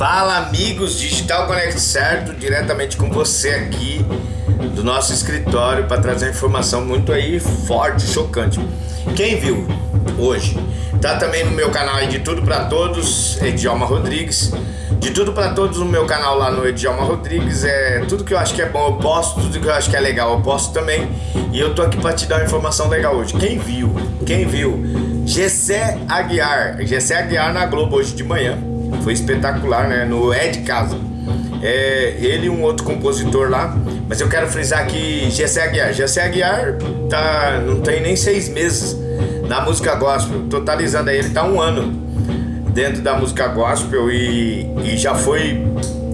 Fala amigos, Digital Connect certo, diretamente com você aqui do nosso escritório para trazer informação muito aí forte, chocante. Quem viu hoje, tá também no meu canal de Tudo para Todos, Edjalma Rodrigues. De Tudo para Todos no meu canal lá no Edjalma Rodrigues, é tudo que eu acho que é bom eu posto, tudo que eu acho que é legal eu posto também. E eu tô aqui para te dar uma informação legal hoje. Quem viu, quem viu, Gessé Aguiar, Gessé Aguiar na Globo hoje de manhã foi espetacular, né? No de Casa. É, ele e um outro compositor lá. Mas eu quero frisar que Gessé Aguiar. Gessé Aguiar tá, não tem nem seis meses na música gospel. Totalizando aí, ele tá um ano dentro da música gospel e, e já foi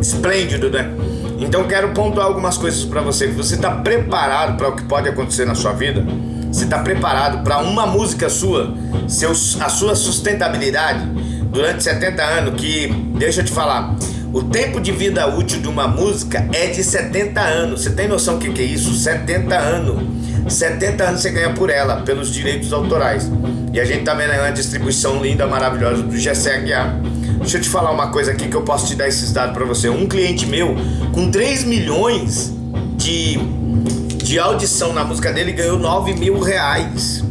esplêndido, né? Então quero pontuar algumas coisas para você. Você está preparado para o que pode acontecer na sua vida? Você está preparado para uma música sua, seus, a sua sustentabilidade? Durante 70 anos que, deixa eu te falar, o tempo de vida útil de uma música é de 70 anos. Você tem noção do que, que é isso? 70 anos. 70 anos você ganha por ela, pelos direitos autorais. E a gente tá vendo aí uma distribuição linda, maravilhosa do Gessé Aguiar. Deixa eu te falar uma coisa aqui que eu posso te dar esses dados para você. Um cliente meu, com 3 milhões de, de audição na música dele, ganhou 9 mil reais.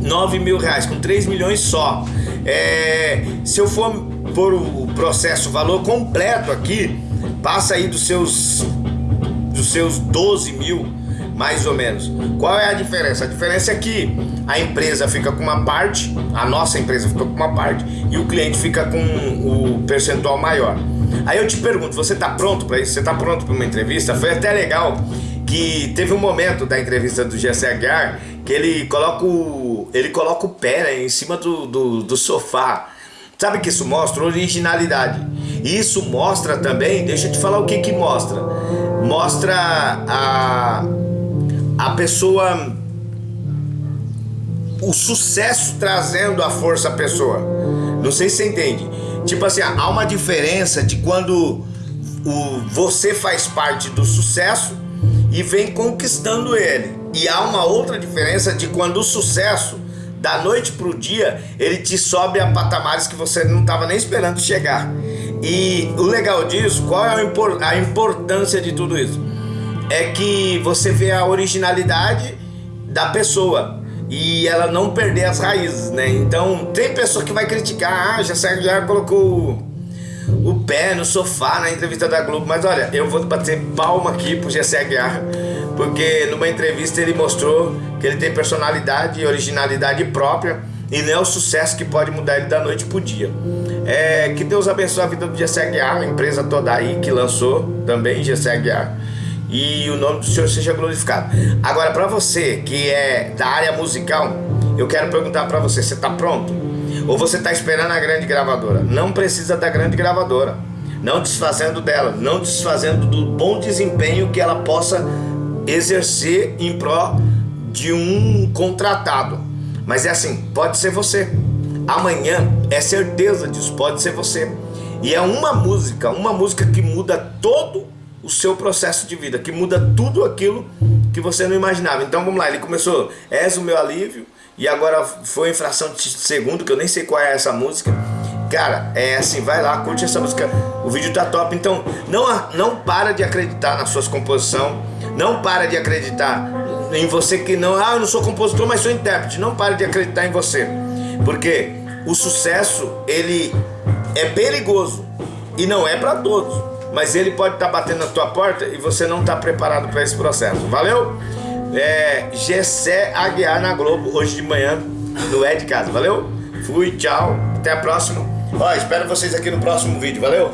9 mil reais, com 3 milhões só. É, se eu for por o processo valor completo aqui, passa aí dos seus, dos seus 12 mil, mais ou menos. Qual é a diferença? A diferença é que a empresa fica com uma parte, a nossa empresa fica com uma parte e o cliente fica com o percentual maior. Aí eu te pergunto, você está pronto para isso? Você está pronto para uma entrevista? Foi até legal que teve um momento da entrevista do GC Aguiar que ele coloca o, ele coloca o pé né, em cima do, do, do sofá. Sabe que isso mostra originalidade. Isso mostra também, deixa eu te falar o que que mostra. Mostra a, a pessoa, o sucesso trazendo a força à pessoa. Não sei se você entende. Tipo assim, há uma diferença de quando o, você faz parte do sucesso e vem conquistando ele. E há uma outra diferença de quando o sucesso, da noite para o dia, ele te sobe a patamares que você não estava nem esperando chegar. E o legal disso, qual é a importância de tudo isso? É que você vê a originalidade da pessoa e ela não perder as raízes, né? Então tem pessoa que vai criticar, ah, já já colocou o pé no sofá na entrevista da Globo. Mas olha, eu vou bater palma aqui pro Gessé Aguiar, porque numa entrevista ele mostrou que ele tem personalidade e originalidade própria e não é o sucesso que pode mudar ele da noite pro dia. É, que Deus abençoe a vida do Gessé Aguiar, a empresa toda aí que lançou também Gessé Aguiar. E o nome do Senhor seja glorificado. Agora, para você que é da área musical, eu quero perguntar para você: você está pronto? Ou você está esperando a grande gravadora? Não precisa da grande gravadora. Não desfazendo dela, não desfazendo do bom desempenho que ela possa exercer em pró de um contratado. Mas é assim, pode ser você. Amanhã é certeza disso, pode ser você. E é uma música, uma música que muda todo o seu processo de vida, que muda tudo aquilo que você não imaginava. Então vamos lá, ele começou, és o meu alívio, e agora foi em fração de segundo, que eu nem sei qual é essa música. Cara, é assim, vai lá, curte essa música. O vídeo tá top. Então, não, não para de acreditar nas suas composições. Não para de acreditar em você que não... Ah, eu não sou compositor, mas sou intérprete. Não para de acreditar em você. Porque o sucesso, ele é perigoso. E não é para todos. Mas ele pode estar tá batendo na tua porta e você não está preparado para esse processo. Valeu? É, Gessé Aguiar na Globo hoje de manhã no É de Casa. Valeu? Fui, tchau, até a próxima. Ó, espero vocês aqui no próximo vídeo, valeu?